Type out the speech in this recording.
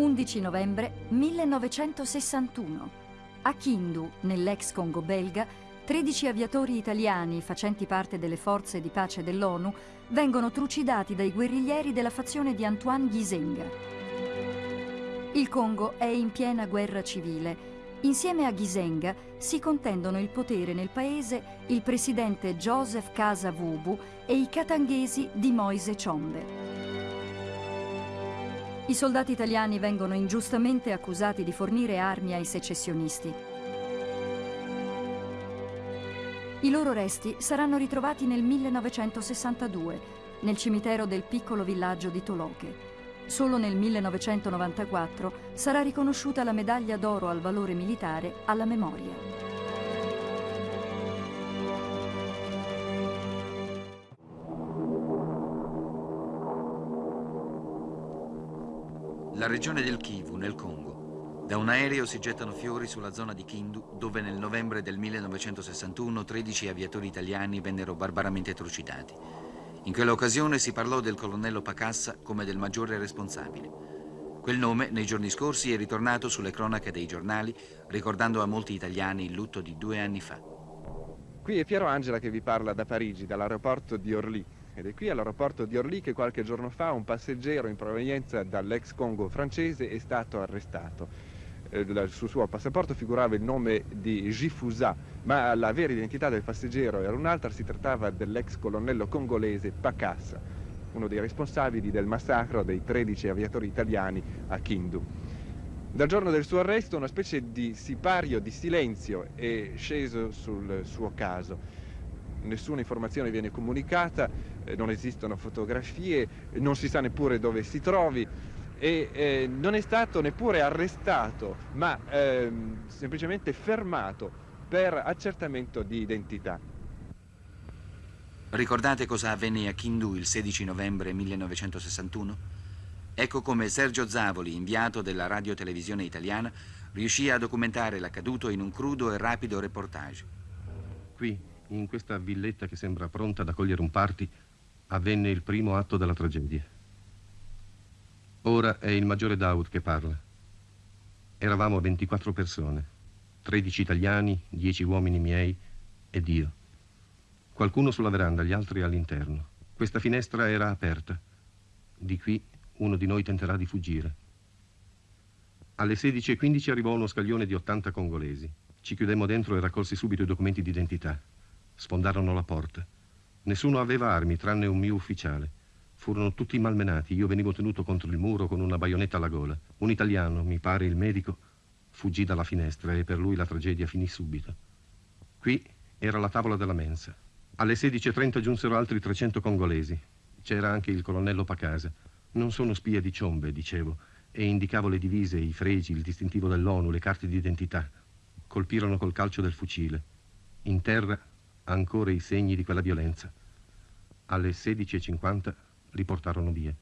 11 novembre 1961. A Kindu, nell'ex Congo belga, 13 aviatori italiani facenti parte delle forze di pace dell'ONU vengono trucidati dai guerriglieri della fazione di Antoine Gizenga. Il Congo è in piena guerra civile. Insieme a Gizenga si contendono il potere nel paese il presidente Joseph Casa Vubu e i katanghesi di Moise Ciombe. I soldati italiani vengono ingiustamente accusati di fornire armi ai secessionisti. I loro resti saranno ritrovati nel 1962 nel cimitero del piccolo villaggio di Toloche. Solo nel 1994 sarà riconosciuta la medaglia d'oro al valore militare alla memoria. La regione del Kivu, nel Congo. Da un aereo si gettano fiori sulla zona di Kindu, dove nel novembre del 1961 13 aviatori italiani vennero barbaramente trucidati. In quell'occasione si parlò del colonnello Pacassa come del maggiore responsabile. Quel nome nei giorni scorsi è ritornato sulle cronache dei giornali, ricordando a molti italiani il lutto di due anni fa. Qui è Piero Angela che vi parla da Parigi, dall'aeroporto di Orly. Ed è qui all'aeroporto di Orly che qualche giorno fa un passeggero in provenienza dall'ex Congo francese è stato arrestato. Eh, sul suo passaporto figurava il nome di Gifusa, ma la vera identità del passeggero era un'altra, si trattava dell'ex colonnello congolese Pacassa, uno dei responsabili del massacro dei 13 aviatori italiani a Kindu. Dal giorno del suo arresto una specie di sipario di silenzio è sceso sul suo caso nessuna informazione viene comunicata, eh, non esistono fotografie, non si sa neppure dove si trovi e eh, non è stato neppure arrestato, ma eh, semplicemente fermato per accertamento di identità. Ricordate cosa avvenne a Kindu il 16 novembre 1961? Ecco come Sergio Zavoli, inviato della radiotelevisione italiana, riuscì a documentare l'accaduto in un crudo e rapido reportage. Qui, in questa villetta che sembra pronta ad accogliere un party, avvenne il primo atto della tragedia. Ora è il maggiore Daud che parla. Eravamo 24 persone, 13 italiani, 10 uomini miei ed io. Qualcuno sulla veranda, gli altri all'interno. Questa finestra era aperta. Di qui uno di noi tenterà di fuggire. Alle 16.15 arrivò uno scaglione di 80 congolesi. Ci chiudemmo dentro e raccolsi subito i documenti d'identità. Sfondarono la porta. Nessuno aveva armi, tranne un mio ufficiale. Furono tutti malmenati. Io venivo tenuto contro il muro con una baionetta alla gola. Un italiano, mi pare il medico, fuggì dalla finestra e per lui la tragedia finì subito. Qui era la tavola della mensa. Alle 16.30 giunsero altri 300 congolesi. C'era anche il colonnello Pacasa. Non sono spia di ciombe, dicevo, e indicavo le divise, i fregi, il distintivo dell'ONU, le carte d'identità. Colpirono col calcio del fucile. In terra ancora i segni di quella violenza. Alle 16.50 li portarono via.